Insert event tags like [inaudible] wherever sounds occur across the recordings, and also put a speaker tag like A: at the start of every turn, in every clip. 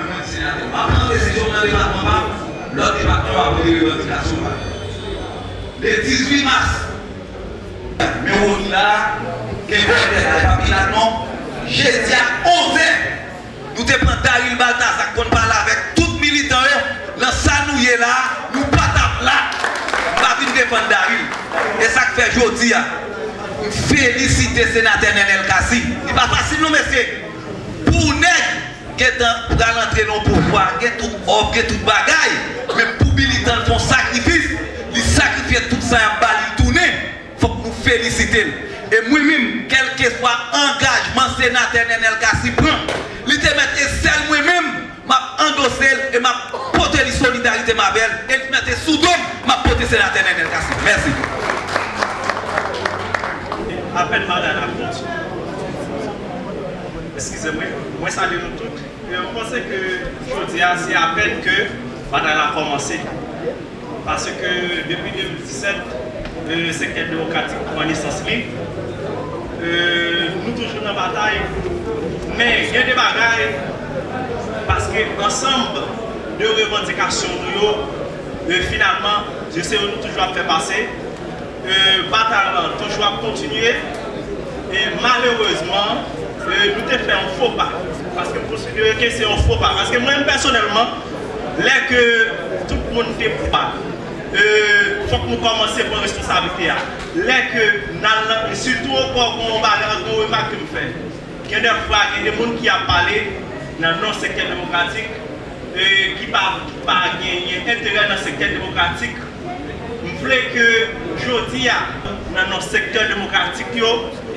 A: Mwen pran desisyon nan debatman pa, lòt debatman pa pou de revendikasyon pa. Le 18 mars, mwen wou ki la, ke mwen de la papilat non, jè di a 11 an, nou te pran Daril Baltas ak kon pala avèk tout militan yo, lan sa nou ye la, nou patap la, pa vin depan Daril. E sak fe jodi ya, felisite senatè Nenel Kassi. Di pa fasil nou mesye, pou nek, gen tan pral antre nan pouvwa, gen tout ob, gen tout bagay, men pou bilitan fon sakrifis, li sakrifye tout sa yon bali toune, fok nou felisite l. E mwen mim, kelke swa engajman senate nenel kasi pran, li te mette sel mwen mim, map endosel, e map pote li solidarite mabel, e li mette soudom, map pote senate nenel kasi. Mersi.
B: Apen madan apot. eskize mwen, mwen sali nou tout. Mwen pense ke jodi a, se apen ke banan a komanse. Pase ke depi 2017, sekte demokratik mwen lisans li, nou toujou nan batay, men gen de bagay, paske ansamb de revendikasyon nou yo, euh, finalman, jese ou nou toujou ap fè pase, euh, batal toujou ap kontinye, e malereusement, Euh, nou te fè an fò pa. Paske pou se dire ke se an fò pa. Paske mwen personelman, lè ke tout moun te pou pa. Euh, fòk nou komanse pou responsabilite ya. Lè ke nan la, sütou an kon kon ba nan kon wè mak te mou fè. Gen de fwa, gen de moun ki a pale nan non sekter demokratik, euh, ki pa, pa genye entere nan sekter demokratik, m vle ke jodi ya nan non sekter demokratik yo,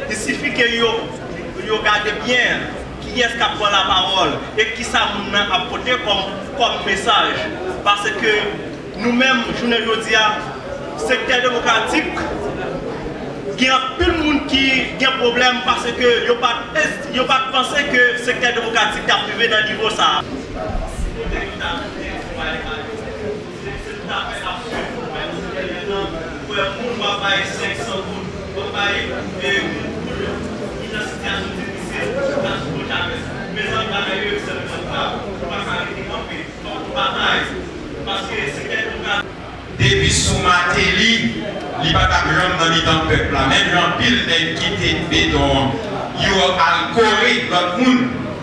B: disifi ke yo yo gade bien ki yes ka pran la parol e ki sa moun nan apote kom, kom mesaj. Pase ke nou menm jounen jodi a sekter demokratik gen pil moun ki gen problem pase ke yo pat, pat pense ke sekter demokratik ta prive nan nivou sa. Mwen moun wapaye 500 moun, wapaye 1 moun.
C: Depi sou mate li, li pata blan nan li tan pepla. Men jan pil den kite bedon, yo al kore lot moun,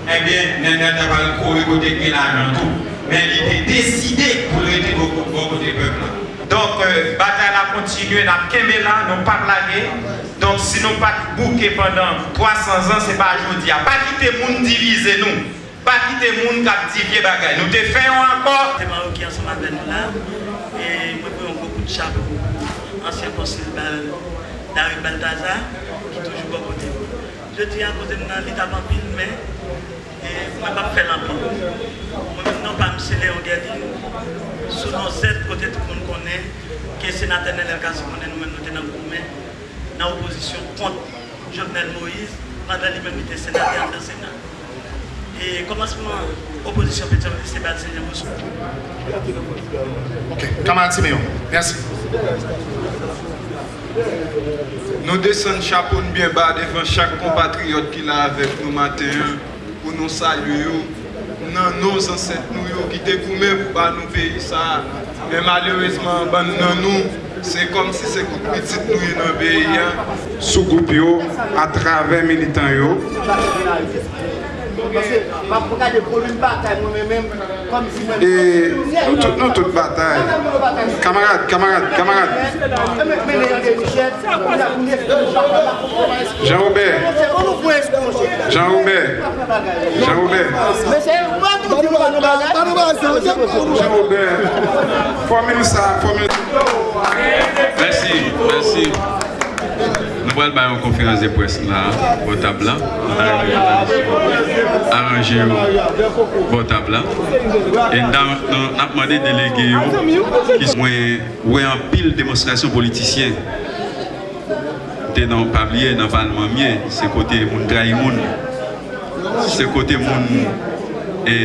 C: eh ebyen nen net ap al kore kote ke la jan tou. Men li te deside pou le te bo kote pepla. Donk, euh, bata kontinue, nan keme la, nou pa blage. Donk si nou pa bouke pendant 300 an, se pa jodi a. Pa kite moun divize nou. Pa kite moun kap di vie bagay. Nou te fè yon
D: ankor. Te man ou ki ansan avè nou la, e mwen pou yon koukou de chapou. Ansyen konsil David Baltazar, ki toujou bon kote. Je ti an kote nou nan lit avan pil, men, mwen pa fè lan pil. Mwen mwen nan pa msele yon gadi. Sou nan zèd kote tout moun konè, ke senatè Nenel Kassoukonnen nou men nou te nan koumen nan oposisyon kont Jovenel Moïse pandan li men mi te senatè an dan senat e komanseman oposisyon petyon de sebat senye mousou
E: Ok, kaman ti meyon Merci. Nou desen chapoun bien ba devan chak kompatriot ki la avek nou maten pou nou salye yo nan nou zanset nou yo ki te koumen pou ba nou veyi sa men malerizman ban nan nou, se kom si se kout pitit nou yon an beyan, sou goup yo, atrave militan yo. Mwen se, mwen pou ka de pou l'un batay mwen men men, Kamarade, kamarade, kamarade Jean-Roubert Jean-Roubert Jean-Roubert Jean-Roubert Formez-nous ça, formez-nous
F: Merci, merci pral ba yon konferans de pres la botab la. Aranje yo botab la. E nan apmane delege yo ki wè an pil demonstrasyon politisyen. Te nan pabliye nan vanman miye, se kote moun drai moun. Se kote moun e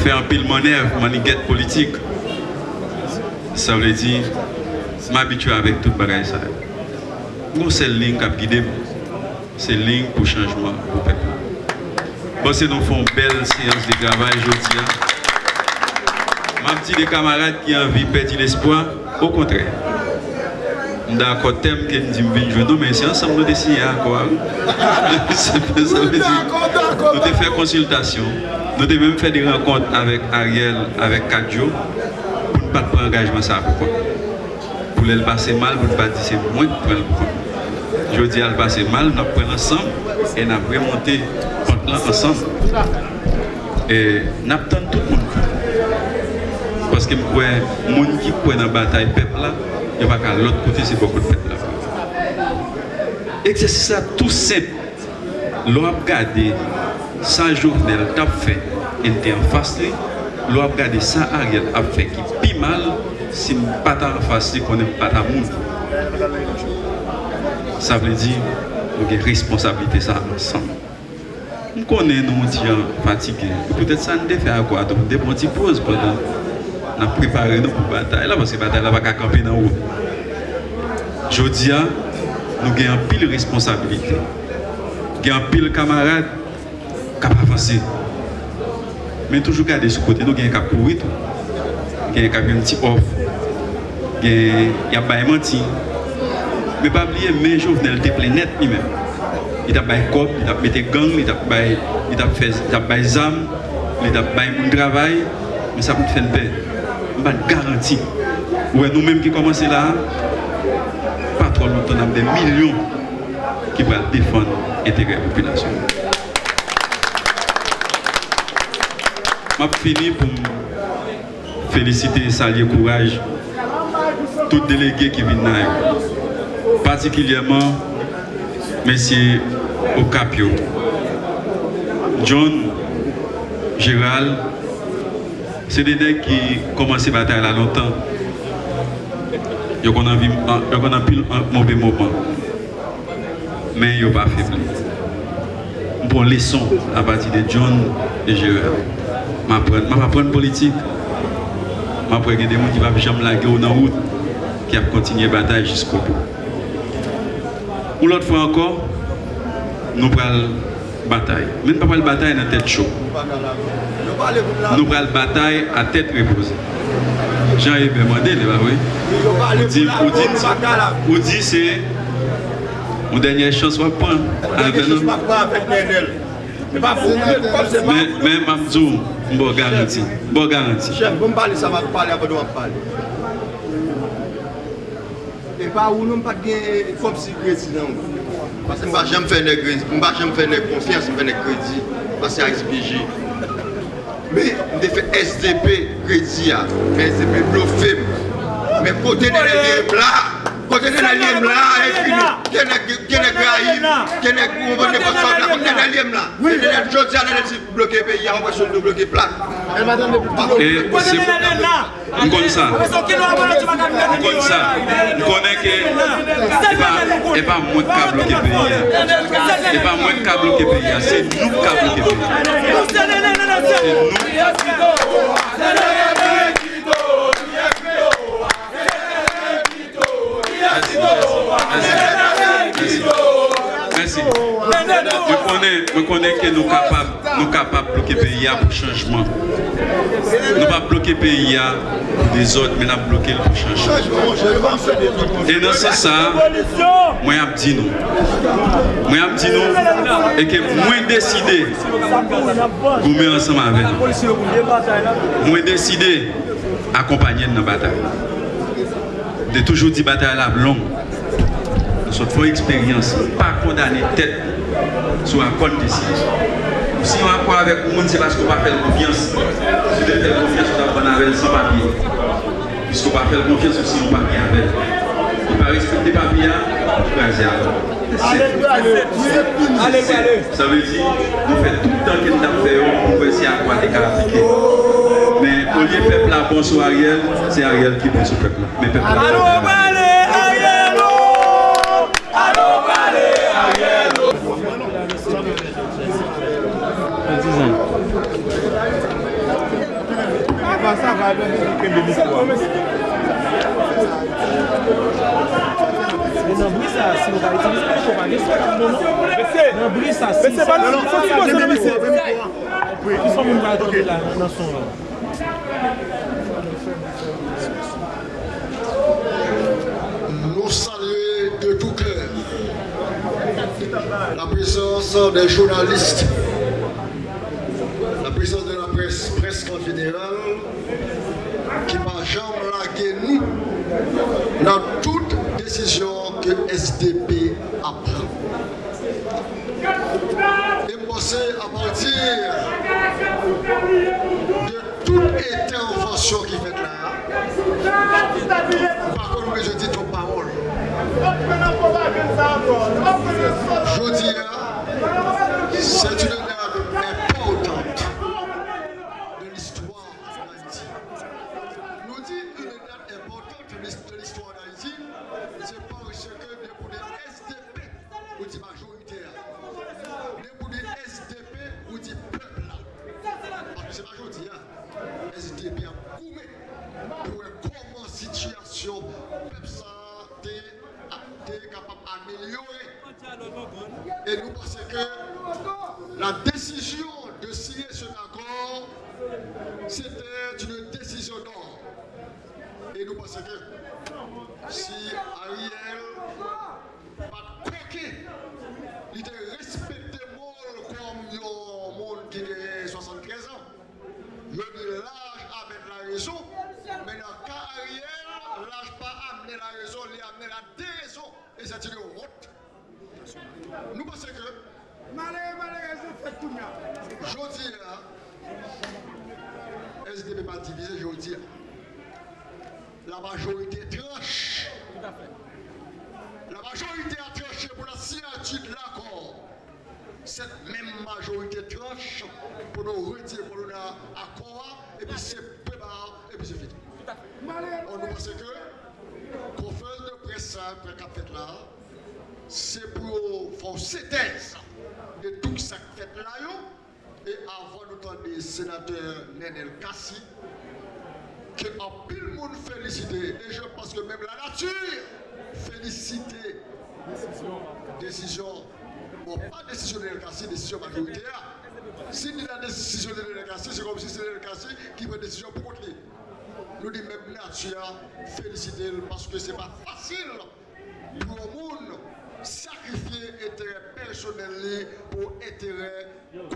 F: fè an pil manev maniget politik. Sa wè di, m'abitue avèk tout bagay sa. Bagage une seule ligne qui a guidé, c'est ligne pour changement pour le peuple. Bon, c'est nous font belle séance de travail aujourd'hui. Ma petite des camarades qui ont envie de perdre l'espoir, au contraire. D'accord, thème que nous disons, nous, mais c'est ensemble [laughs] nous décider veut dire, nous avons fait consultation, nous avons même fait des rencontres avec Ariel, avec Kadjo, pour ne pas prendre engagement ça. Pourquoi Pour le passer mal, pour ne pas dire c'est moins pour le prendre. Jodi al pase mal, nap pren ansan, e nap remonte pant lan ansan. E nap tan tout moun kou. Paske mkwe moun ki kwen nan batay pep la, yo baka lot kote se bokou de pep la. Eksersis la tout sep, lo ap gade sa jounel tap fe, ente an fasli, lo ap gade sa agel ap fe ki pi mal, si m pata an fasli konen pata moun. Sa vle di, nou gen responsabilite sa ansan. M konen nou diyan fatige, pwetet sa nou de fe akwa, don de bon ti pose podan nan prepare nou pou batay la, paske batay la baka kampe nan ou. Jodia, nou gen an pil responsabilite. Gen an pil kamarade, kap avanse. Men toujou gade sou kote nou gen kap kouwit, gen kap yon ti of, gen yap bayman ti, Mais pas oublier, mais Jovenel était plein net lui-même. Il a fait cop, il a mis gang, il a fait il a fait il a fait fait travail, mais ça peut faire une paix. Je garantie. Ouais, nous-mêmes qui commençons là, pas trop longtemps, on a des millions qui vont défendre l'intérêt de la population. Je finis pour féliciter et saluer courage tous les délégués qui viennent là particulièrement M. Ocapio, John, Gérald, c'est des gens qui commencent à bataille là longtemps. Ils ont vu un mauvais moment. Mais ils n'ont pas faibli. Bon leçon à partir de John et Gérald. Je vais apprendre politique. Je vais apprendre des gens qui vont jamais la guerre dans la route, qui vont continuer la bataille jusqu'au bout. Ou lot fwa ankon, nou pral batay. Men pa pral batay nan tet chou. Nou pral batay a tet repose. Jan e ben mwande, le ba we. Ou di se, ou denye chans wap pran. Men mamzou, mbo garanti. Mbo garanti.
G: Chef, mbo mbali sa wap pali, apado wap pali. pa ou nou mpa gen fop si kredi nan ou. Pase mba jem fè ne kredi, mba jem fè ne konfians, mba ne kredi, pase a SPG. Me, mde fè SDP kredi ya, men SDP blofem, men kote de le vye blan, de l'élève là, côté de l'élève là, et puis, qui est graïf, qui est gouvernement de la côté de l'élève là. Et les gens qui ont bloqué le pays, on va se
F: pays. C'est Merci. Je connais, que nous sommes capables, nous capables de bloquer le pays pour le changement. Nous ne pas bloquer le pays des autres, mais nous bloquer pour changement. Et dans ce sens, moi je dis nous. Moi je dis nous et que moi décidé pour mettre ensemble avec nous. Moi décidé accompagner dans la bataille. De toujours dire bataille là longue. Nous une expérience, pas condamner tête sur un compte décision. Si on a quoi avec le monde, c'est parce qu'on va faire confiance. Si on fait confiance, on va prendre avec sans papier. Puisqu'on va faire confiance aussi on papier avec. On va respecter le papier, on va allez. Ça veut dire, nous faisons tout le temps que nous avons fait pour essayer à quoi des appliquer. Au lieu peuple là, bon sur Ariel, c'est Ariel qui bon sur peuple là. Mais peuple là.
H: Allô, Ariel Allô, Ariel Ça va, Nan brisa, si nou ka itilize pou chou bagay, sou akam bonon. Nan brisa, si sa... Mese, mese, mese, mese, mese. Ki son moun bagay la nan son la?
I: Nous saluer de tout cœur la présence des journalistes, la présence de la presse presque en général, qui m'a jamais lagué nous dans toute décision que SDP apprend. Et penser à partir de intervention qui fait là, par contre, je dis ton parole. Je dis, c'est une Et nous pensons que la décision de signer ce accord, c'était une décision d'or. Et nous pensons que si Ariel pas coqué, il était respecté comme un monde qui a 73 ans, il dit l'âge avec la raison, mais dans le cas Ariel, l'âge pas amené la raison, il a amené la déraison, et c'est une route. Nous pensons que, je dis là, SDP pas divisé, je dis, la majorité tranche. La majorité a tranché pour la signature de l'accord. Cette même majorité tranche pour nous retirer pour nous accord et puis c'est préparé et puis c'est fini. On nous pense que conférence de presse après qu'a fait là, c'est pour faire synthèse de tout ça qui fait là. Et avant d'entendre le sénateur Nenel Kassi, que en pile monde félicité. Et je pense que même la nature félicité. Décision. Bon, pas décision de décision majoritaire. Si il a décision de l'Elkassi, c'est comme si c'est l'Elkassi qui prend décision pour contre lui. Nous disons même nature féliciter parce que ce n'est pas facile pour le monde sacrifier intérêt personnel pour intérêt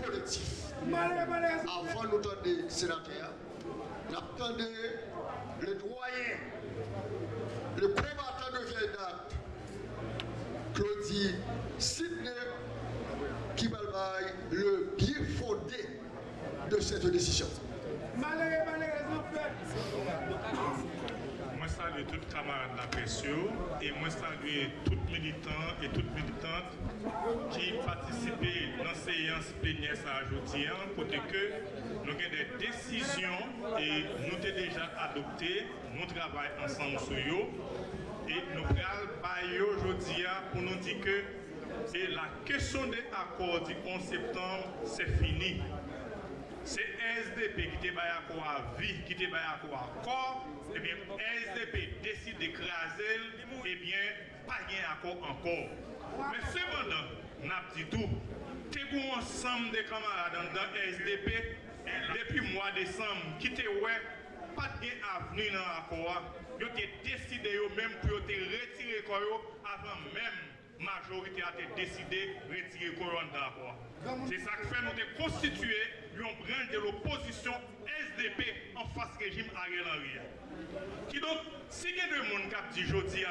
I: collectif. Avant nous entendre les attendons le doyen, le combattant de vieille date, Claudie Sidney, qui balbaille le bien fondé de cette décision.
J: Moi salue tous les camarades de la presse et moi salue tous les militants et toutes militantes qui participent dans la séance plénière à aujourd'hui pour que nous avons des décisions et nous avons déjà adopté, nous travaillons ensemble sur eux et nous allons aujourd'hui pour nous dire que la question des accords du 11 septembre, c'est fini. C'est SDP qui te à accord à vie, qui te à accord à corps, et bien SDP décide d'écraser, et bien pas gain accord encore. Mais cependant, n'a dit tout, t'es ensemble des camarades dans SDP depuis le mois de décembre, qui ouais, pas de avenir dans l'accord, ils ont décidé eux-mêmes pour retirer corps avant même majorité a décidé de retirer couronne dans l'accord. C'est ça qui fait nous de constituer une branche de l'opposition SDP en face régime Ariel Henry. Qui donc, si il y a des gens qui dit aujourd'hui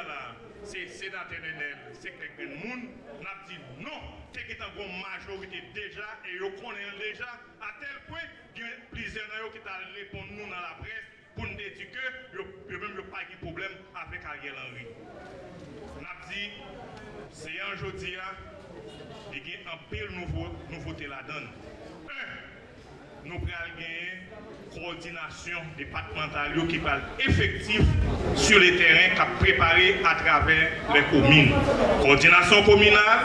J: c'est sénateur Nenel, c'est quelqu'un de monde, n'a dit non, c'est qu'il y a une majorité déjà et ils connaissent déjà, à tel point, il y a plusieurs qui ont répondu nous dans la presse pour nous dire que même pas de problème avec Ariel Henry. N'a dit, c'est un jeudi, il y a un pile nouveau, nouveauté là-dedans. Un, nous prenons gagner coordination départementale qui parle effectif sur les terrains qu'a préparé à travers les communes. Coordination communale,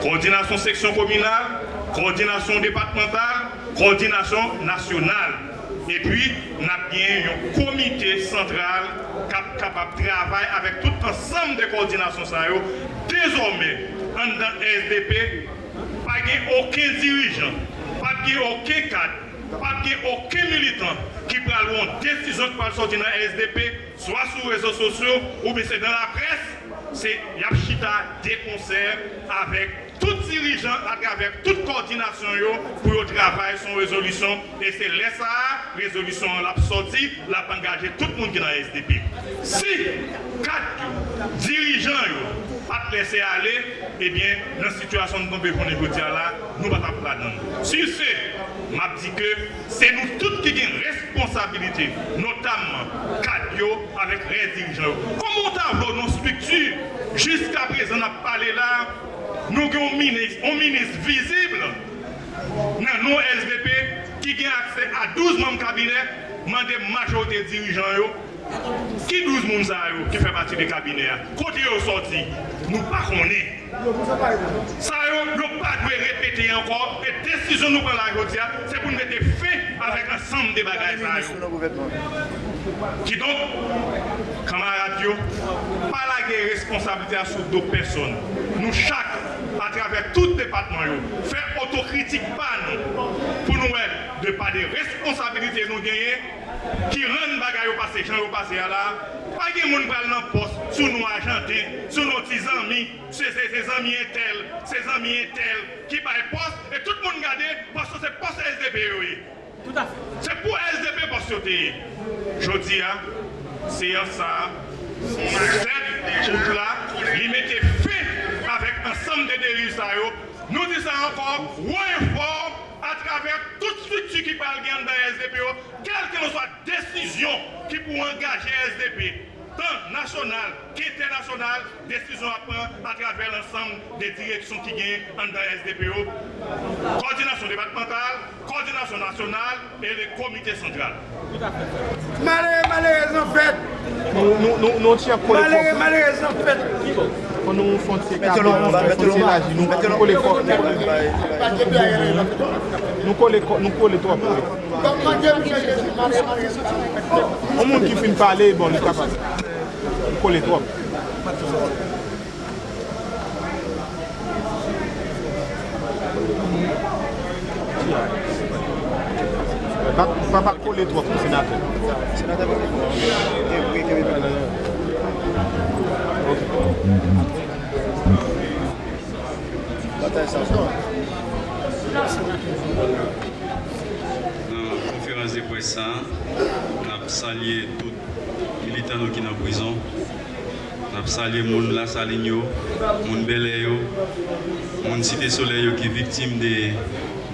J: coordination section communale, coordination départementale, coordination nationale. E pi, nap gen yon komite sentral kap kapap travay avèk tout ansam de koordinasyon sa yo. Dezormè, an dan SDP, pa gen okè dirijan, pa gen okè kat, pa gen okè militant ki pral won desizyon ki pral soti nan SDP, swa sou rezo sosyo ou bese dan la pres, se yap chita de konser avèk tout dirijan a travèk tout koordinasyon yo pou yo travay son rezolusyon e se lesa rezolusyon l ap soti, l ap angaje tout moun ki nan SDP. Si kat yo, dirijan yo ap lese ale, ebyen eh nan situasyon nou konpe pou negotya la nou bat ap planan. Si se map di ke, se nou tout ki gen responsabilite, notamman kat yo avèk re dirijan yo. Koman ta vlo nou struktur jiska prezen ap pale la nou gen yon ministre, ministre vizible nan nou SVP ki gen akse a 12 moun kabinet, mande majote dirijan yo, ki 12 moun sa yo ki fe pati de kabinet, kote yo soti, nou pa konen. Sa yo, yo pa dwe repete ankon, e desisyon nou pran la gotia, se pou nou mette fe avèk ansam de bagay sa yo. Ki don, kamarat yo, pa la gen responsabilite a sou do person. Nou chak, travers tout département, faire autocritique pas nous, pour nous être de pas des responsabilités nous gagner, qui rendent bagaille passé, gens au passé là, pas de monde pral dans poste, sous nos argentés, sous nos petits amis, c'est ses amis e tel, ses amis e tel, qui bail poste, et tout le monde garde, parce que c'est poste SDP. C'est pour SDP poste. Je dis, c'est ça. yo, nou di sa ankon, woye form, a traver tout struktu ki pal gen dan SDP yo, kelke nou sa desisyon ki pou angaje SDP. tant national qu'international, décision à prendre à travers l'ensemble des directions qui gagnent dans SDPO. Coordination départementale, coordination nationale et le comité central.
H: Malheureusement, en fait. Nous, nous, tiens pour Malheureux, malheureux en fait. Nous foncer la nous collons nous collons trois O moun ki fin pale, bon, li kapas. Kou le trop. Pa pa kou le trop, senate. Senate
F: pa kou le trop. Batay sa son. Senate. presan, nap salye tout militan nou ki nan prizon, nap salye moun la salinyo, moun beleyo, moun site soleyo ki viktim de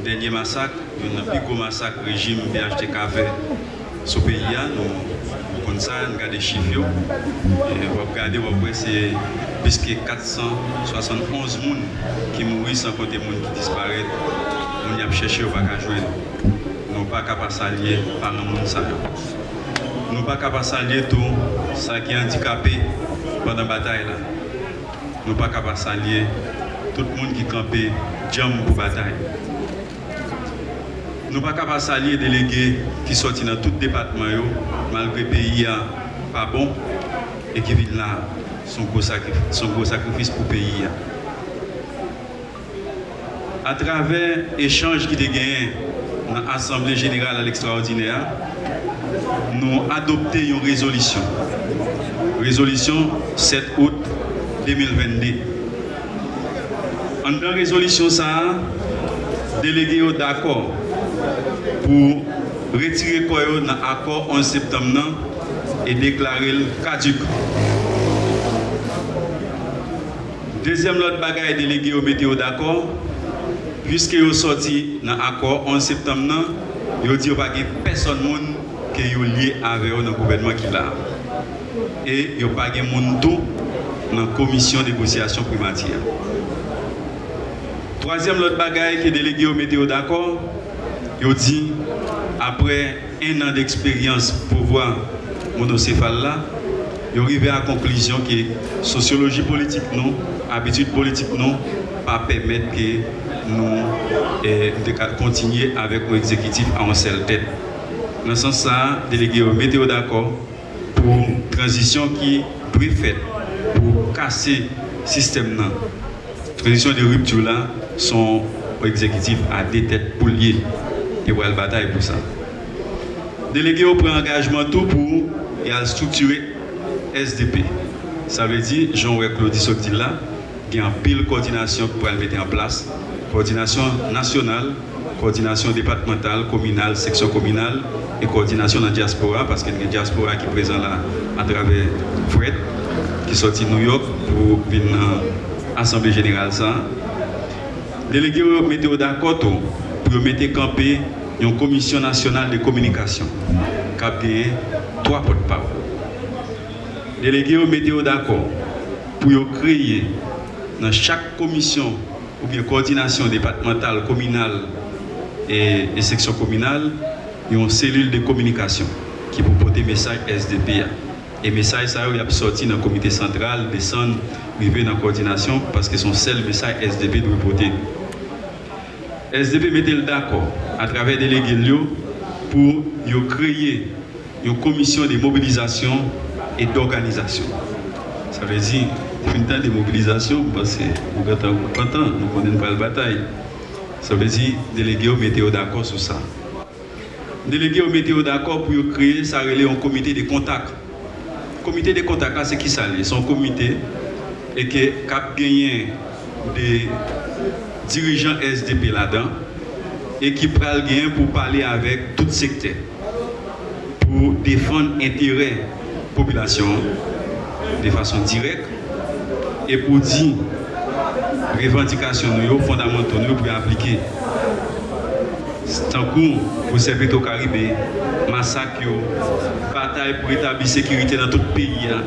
F: denye masak, yon nan piko masak rejim BHTK fe sou peyi ya, nou kon sa, nou gade chif yo, wap gade wap wè se piske 471 moun ki mouri san kote moun ki disparet, moun yap chèche wak a jwen. Nous pas capables de s'allier par le monde. Nous ne pas capables de tout ce qui est handicapé pendant la bataille. Nous ne pas capables de tout le monde qui campé jam pour bataille. Nous ne pas capables de délégués qui sortent dans tout département, malgré le pays pas bon et qui vivent là son gros sacrifice, son gros sacrifice pour le pays. À travers l'échange qui a gagné dans l'Assemblée générale à l'extraordinaire, nous adopté une résolution. Résolution 7 août 2022. En la résolution, ça, délégué d'accord pour retirer quoi dans l'accord 11 septembre et déclarer le caduc. Deuxième l'autre bagaille délégué au météo d'accord, puisque vous sorti dans l'accord 11 septembre, vous dit a personne qui est lié avec le gouvernement qui l'a. Et il n'y a pas de monde dans la commission de négociation primaire. Troisième l'autre bagaille qui est délégué au météo d'accord, il dit après un an d'expérience pour voir monocéphale là, il arrivé à la conclusion que sociologie politique non, habitude politique non, pas permettre que nous eh, continuer avec l'exécutif à une seule tête. Dans ce sens, délégué au météo d'accord pour une transition qui est faite pour casser le système. La transition de rupture là, sont exécutif à des têtes pour lier. et pour la bataille pour ça. Délégué au prend engagement tout pour et structurer SDP. Ça veut dire, Jean-Claude Sotil là, y a une pile coordination pour le mettre en place. Coordination nationale, coordination départementale, communale, section communale et coordination dans la diaspora, parce qu'il y a une diaspora qui est présente là à travers Fred, qui est sorti de New York pour une assemblée générale. Ça. Délégué météo d'accord pour mettre camper une commission nationale de communication qui a trois porte-parole. Délégué météo d'accord pour créer dans chaque commission ou bien coordination départementale, communale et, section communale, une cellule de communication qui peut porter message SDP. Et message ça il a sorti dans le comité central, descendre, arriver dans la coordination parce que son seul message SDP doit porter. SDP mettait d'accord à travers des délégués pour créer une commission de mobilisation et d'organisation? Ça veut dire une temps de mobilisation parce que nous nous connaissons pas la bataille. Ça veut dire déléguer au météo d'accord sur ça. Déléguer au météo d'accord pour créer, ça relève un comité de contact. Comité de contact, c'est qui ça C'est un comité et qui a gagné des dirigeants SDP là-dedans et qui prend le pour parler avec tout secteur pour défendre l'intérêt de la population de façon directe et pour dire revendications fondamentaux nous pour appliquer. Tant que pour servir au Caraïbes, massacre, bataille pour établir la sécurité dans tout le pays, hein.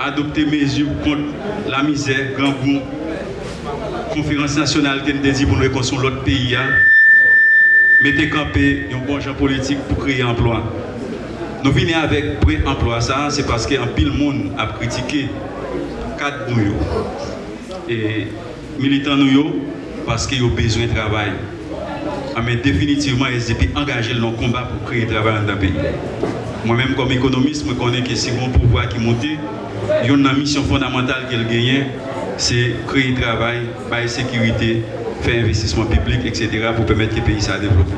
F: adopter mesures contre la misère, grand goût, conférence nationale qui nous dit pour nous reconstruire l'autre pays, hein. mettez camper un bon genre politique pour créer emploi. Nous venons avec pré-emploi, ça c'est parce qu'un pile monde a critiqué cadre nous et militants nous parce qu'ils ont besoin de travail. Ah, mais définitivement, SDP engagé dans le combat pour créer du travail dans le pays. Moi-même, comme économiste, je connais que si mon pouvoir qui monte, il y a une mission fondamentale qu'elle gagne, c'est créer du travail, la sécurité, faire investissement public, etc. pour permettre que le pays se développe.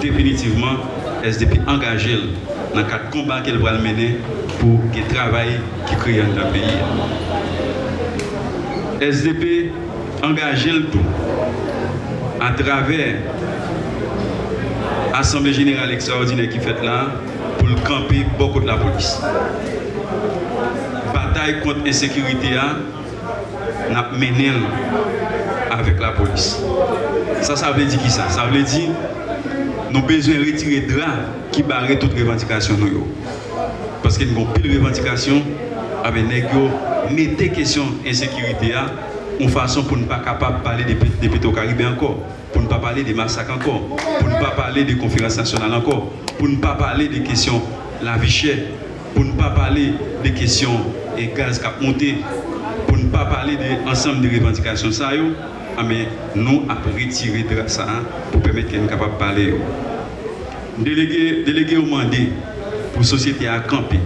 F: Définitivement, SDP engagé dans le cadre combat qu'elle va mener pou gen travay ki kriyan la peyi. SDP angaje l tou a traver Assemble General Ekstraordine ki fet la pou l kampi bokot la polis. Batay kont ensekirite a nap menel avek la polis. Sa sa vle di ki sa? Sa vle di nous avons besoin de retirer drap qui barre toute revendication. Parce que nous avons plus de revendications avec mettez question insécurité une façon pour ne pas capable de parler des pétrocaribés encore, pour ne pas parler des massacres encore, pour ne pas parler des conférences nationales encore, pour ne pas parler des questions la vie chère, pour ne pas parler des questions et gaz qui a monté, pour ne pas parler de l'ensemble des revendications ça mais nous avons retiré de ça hein, pour permettre qu'elle soit capable de parler. Délégué, délégué au mandat pour la société à camper,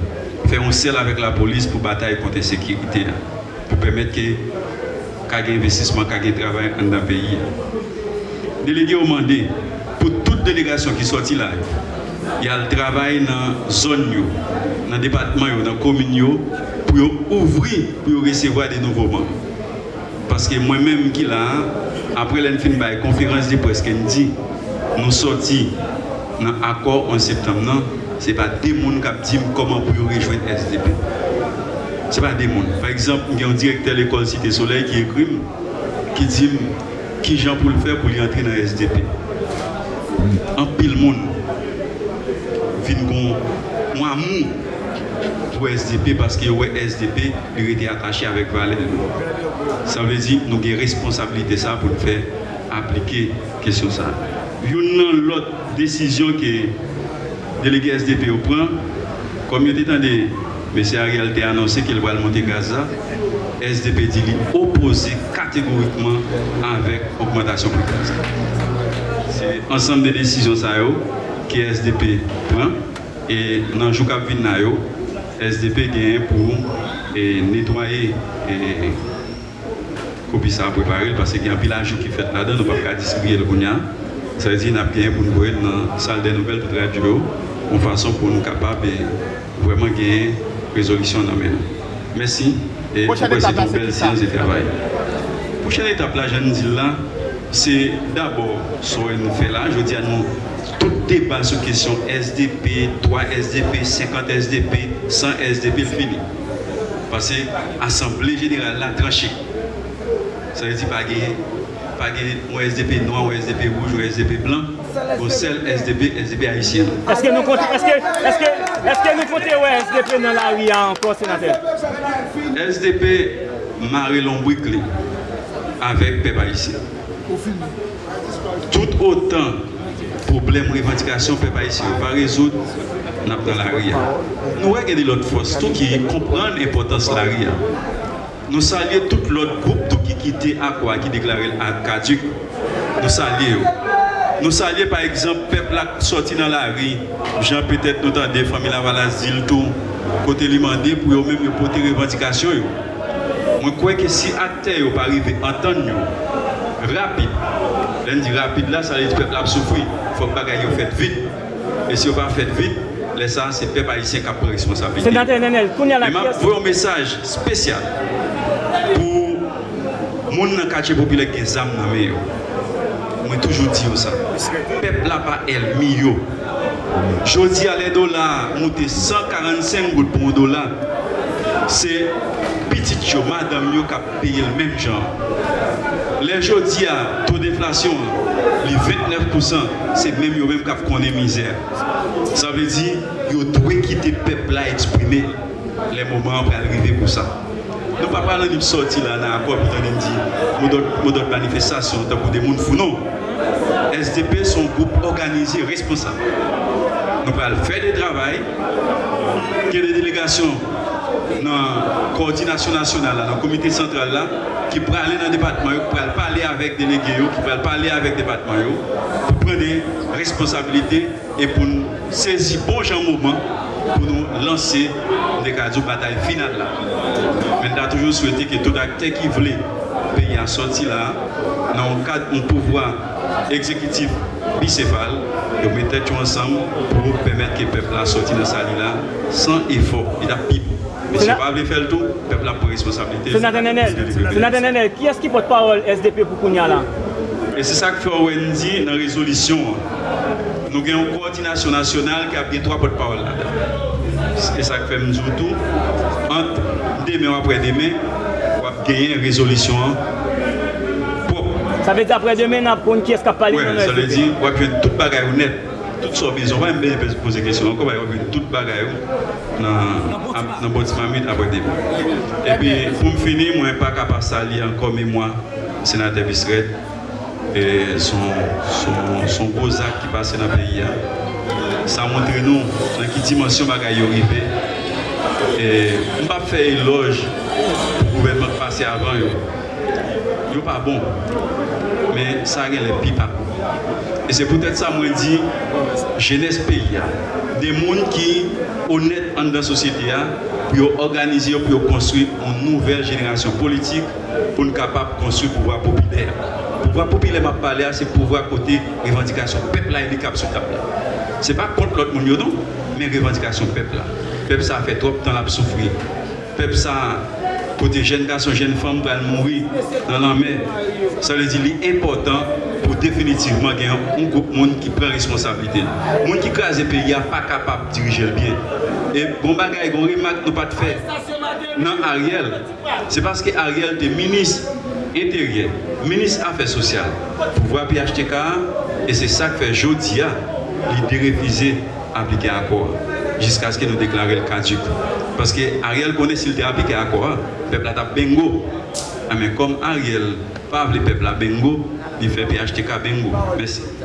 F: faire un seul avec la police pour bataille contre la sécurité, pour permettre que qu'il investissement, qu'il travail dans le pays. Délégué au mandat, pour toute délégation qui sortit là, il y a le travail dans la zone, dans le département, dans la commune, pour ouvrir, pour recevoir des nouveaux membres. Paske mwen menm ki la, apre len fin bay konferans di pou eske n di, nou soti nan akor 11 septem nan, se pa demoun kap di m koman pou yo rejwen SDP. Se pa demoun. Par exemple, m gen direkter l'ekol Site Soleil ki ekrim, ki di m ki jan pou l'fer pou li antre nan SDP. An pil moun, fin kon, mwa moun, wè SDP paske wè SDP li rete atache avèk valè nou. Sa vè zi nou gen responsabilite sa pou l'fè aplike kesyon sa. Yon nan lot desisyon ki delege SDP ou pran, kom yon te tande, mè se a realte anonsè ki l wè al monte Gaza, SDP di li opose kategorikman avèk augmentation pou Gaza. Se ansam de desisyon sa yo, ki SDP pran, e nan jou kap vin na yo, SDP gen pou e, netwaye e, kopi sa preparel, pase gen apilajou ki fet la den, nou pa ka distribuye l kounyan. Sa e di nap gen pou nou goye nan sal de nouvel pou radio, ou fason pou nou kapab e, vweman gen rezolisyon nan men. Mersi, et pou kwen se ton bel siyans de travay. Pouchen etap la, jan nou di la, se d'abor sou en nou fe la, jodi an nou tout débat sur question SDP, 3 SDP, 50 SDP, 100 SDP fini. Parce que l'Assemblée générale l'a tranché. Ça veut dire pas un SDP noir, un SDP rouge, un SDP blanc, ou seul SDP, SDP haïtien.
K: Est-ce que nous comptons un SDP dans la rue encore, sénateur
F: SDP, Marie Lombriclé, avec Pep haïtien. Tout autant problème revendication Peuple haïtien va résoudre dans la rue. Nous regardons l'autre force, tout qui comprend l'importance de la rue. Nous saluons tout l'autre groupe tout qui quittait Aqua, qui déclarait caduc. Nous saluons. Nous saluons par exemple le peuple qui sorti dans la rue. Jean peut-être nous des familles la Valazil tout côté demandé pour eux même porter revendication. Je crois que si acteurs ne pas à entendre rapide. Len di rapide la, sa li pep la soufri. Fok bagay yo fet vit. E si yo pa fet vit, le sa se pep haisyen kap pou
K: responsabilite. Senatè Nenel, koun ya la
F: kyes. Mwen yon mesaj spesyal pou moun nan kache popile gen zam nan me yo. Mwen toujou di yo sa. Pep la pa el mi yo. Jodi a le dola, mouti 145 gout pou mou dola. Se pitit yo, madame yo kap peye l menm jan. Les jours à taux d'inflation, les 29%, c'est même yo même qui connu misère. Ça veut dire yo doit quitter le peuple là exprimer les moments pour arriver pour ça. Nous ne parlons pas de sortir là dans l'accord pour dire d'autres manifestations pour des gens fous. Non. SDP sont groupe organisé, responsable. Nous allons faire des travail, ait des délégations dans la coordination nationale, dans le comité central là, qui pourraient aller dans le département, qui pourraient parler avec des délégués, qui pourraient parler avec le département, pour prendre des responsabilités et pour nous saisir bon moment pour nous lancer des de bataille finale là. Mais nous avons toujours souhaité que tout acteur qui voulait payer à sortir là, dans le cadre d'un pouvoir exécutif bicéphale, de mettre ensemble pour permettre que le peuple a sorti de sa là sans effort. Il a pipe. Monsieur Pavle fait le tout, le peuple a pour responsabilité.
K: Sénateur Nenel, sénateur Nenel, qui est-ce qui porte parole SDP pour Kounia là
F: Et c'est ça que fait OND dans la résolution. Nous avons une coordination nationale qui a bien trois porte-parole là-dedans. C'est ça que fait Mzoutou. Entre demain après demain, on va gagner une résolution propre.
K: Ça veut dire après demain, on a qui est-ce qui a parlé
F: Oui, ça veut dire qu'on a tout le bagage honnête. Toute sorte de on va même poser des questions. Encore, on va faire toute bagaille dans le bâtiment après demain. Et puis, pour finir, je ne suis pas capable de saluer encore, mais moi, sénateur Bisseret, et son, son, son gros acte qui passe dans le pays. Ça montre nous dans quelle dimension bagaille arrivé. Et on ne va pas faire éloge pour le gouvernement passer avant. Ce n'est pas bon mais ça les pipa. Et c'est peut-être ça que je dis, jeunesse pays, des gens qui honnêtes dans la société, pour organiser, pour construire une nouvelle génération politique pour nous capable de construire le pouvoir populaire. Le pouvoir populaire, m'a parlé, c'est le pouvoir côté revendication peuple là, cap sur table. Ce n'est pas contre l'autre monde, mais revendication peuple là. Peuple ça fait trop de temps à souffrir. Peuple ça côté jeune garçon, jeune femme va mourir dans la mer. Ça veut dire que important pour définitivement qu'il y ait un groupe de monde qui prend responsabilité. Le monde qui crase le pays n'est pas capable de diriger le bien. Et bon bagage, on remarque nous pas de faire. Non, Ariel, c'est parce que Ariel est ministre intérieur, ministre affaires sociales, pouvoir PHTK, et c'est ça que fait Jodia, l'idée révisée appliquée à quoi Jusqu'à ce que nous déclarions le caduc. Paske Ariel kone sil te apike akwa, pepla tap bengo. Ame kom Ariel, pa avle pepla bengo, li fe PHTK bengo. Mersi.